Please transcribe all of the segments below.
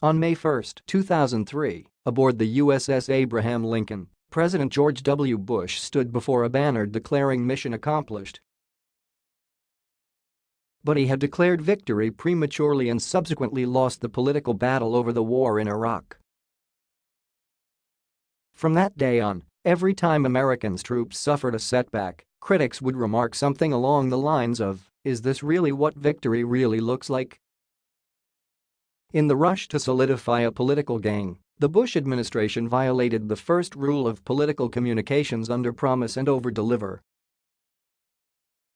On May 1, 2003, aboard the USS Abraham Lincoln, President George W. Bush stood before a banner declaring mission accomplished. But he had declared victory prematurely and subsequently lost the political battle over the war in Iraq. From that day on, every time Americans' troops suffered a setback, critics would remark something along the lines of, is this really what victory really looks like? In the rush to solidify a political gain, the Bush administration violated the first rule of political communications under promise and over-deliver.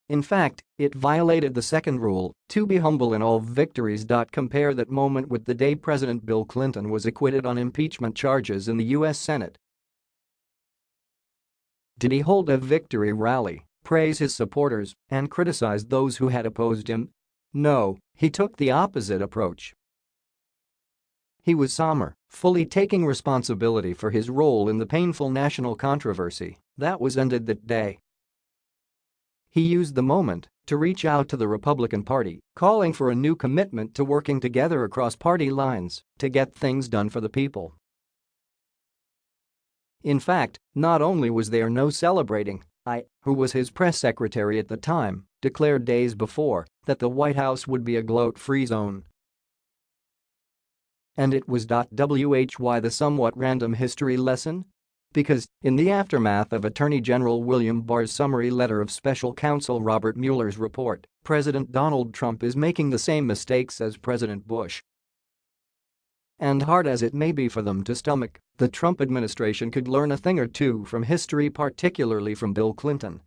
In fact, it violated the second rule, to be humble in all victories. Compare that moment with the day President Bill Clinton was acquitted on impeachment charges in the U.S. Senate. Did he hold a victory rally, praise his supporters, and criticize those who had opposed him? No, he took the opposite approach. He was somber, fully taking responsibility for his role in the painful national controversy that was ended that day. He used the moment to reach out to the Republican Party, calling for a new commitment to working together across party lines to get things done for the people. In fact, not only was there no celebrating, I, who was his press secretary at the time, declared days before that the White House would be a gloat-free zone and it was. Why the somewhat random history lesson? Because, in the aftermath of Attorney General William Barr's summary letter of special counsel Robert Mueller's report, President Donald Trump is making the same mistakes as President Bush. And hard as it may be for them to stomach, the Trump administration could learn a thing or two from history particularly from Bill Clinton.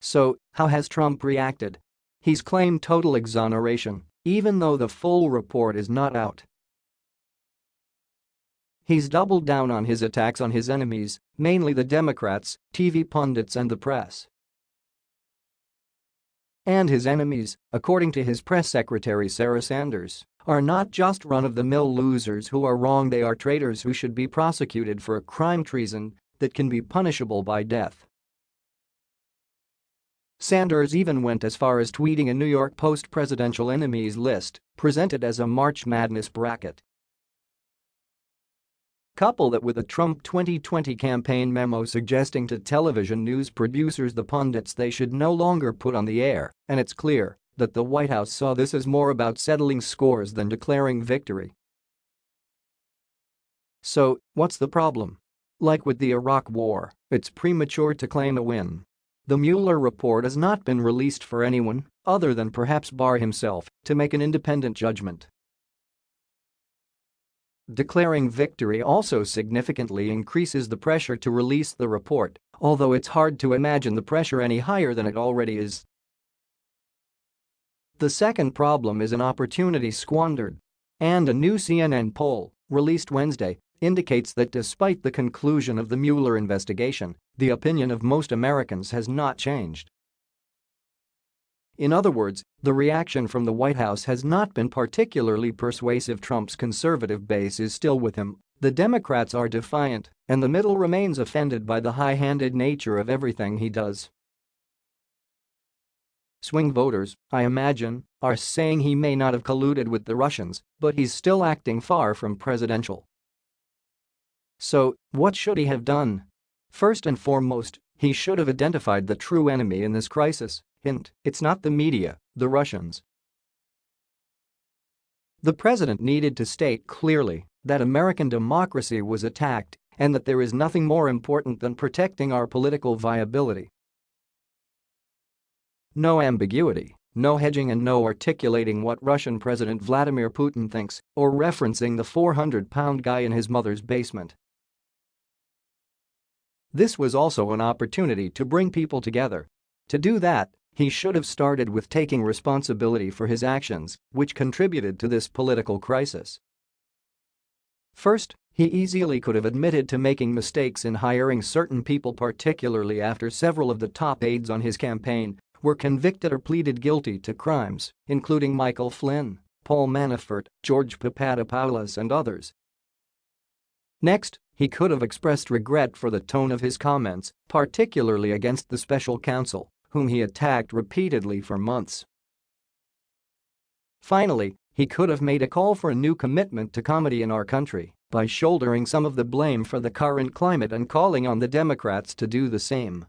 So, how has Trump reacted? He's claimed total exoneration even though the full report is not out. He's doubled down on his attacks on his enemies, mainly the Democrats, TV pundits and the press. And his enemies, according to his press secretary Sarah Sanders, are not just run-of-the-mill losers who are wrong they are traitors who should be prosecuted for a crime treason that can be punishable by death. Sanders even went as far as tweeting a New York Post presidential enemies list, presented as a March Madness bracket. Couple that with a Trump 2020 campaign memo suggesting to television news producers the pundits they should no longer put on the air, and it's clear that the White House saw this as more about settling scores than declaring victory. So, what's the problem? Like with the Iraq War, it's premature to claim a win. The Mueller report has not been released for anyone, other than perhaps Barr himself, to make an independent judgment. Declaring victory also significantly increases the pressure to release the report, although it's hard to imagine the pressure any higher than it already is. The second problem is an opportunity squandered. And a new CNN poll, released Wednesday, indicates that despite the conclusion of the Mueller investigation, the opinion of most Americans has not changed. In other words, the reaction from the White House has not been particularly persuasive Trump's conservative base is still with him, the Democrats are defiant, and the middle remains offended by the high-handed nature of everything he does. Swing voters, I imagine, are saying he may not have colluded with the Russians, but he's still acting far from presidential. So, what should he have done? First and foremost, he should have identified the true enemy in this crisis. Hint, it's not the media, the Russians. The president needed to state clearly that American democracy was attacked and that there is nothing more important than protecting our political viability. No ambiguity, no hedging and no articulating what Russian President Vladimir Putin thinks or referencing the 400-pound guy in his mother's basement. This was also an opportunity to bring people together. To do that, he should have started with taking responsibility for his actions, which contributed to this political crisis. First, he easily could have admitted to making mistakes in hiring certain people particularly after several of the top aides on his campaign were convicted or pleaded guilty to crimes, including Michael Flynn, Paul Manafort, George Papadopoulos and others. Next, he could have expressed regret for the tone of his comments, particularly against the special counsel, whom he attacked repeatedly for months. Finally, he could have made a call for a new commitment to comity in our country by shouldering some of the blame for the current climate and calling on the Democrats to do the same.